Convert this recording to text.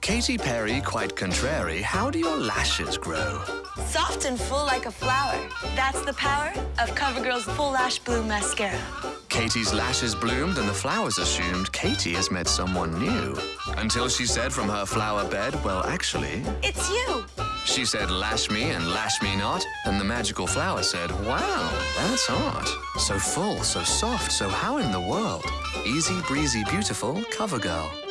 Katy Perry, quite contrary, how do your lashes grow? Soft and full like a flower. That's the power of CoverGirl's Full Lash Bloom Mascara. Katy's lashes bloomed and the flowers assumed Katy has met someone new. Until she said from her flower bed, well, actually, It's you. she said, lash me and lash me not. And the magical flower said, wow, that's art. So full, so soft, so how in the world? Easy, breezy, beautiful, CoverGirl.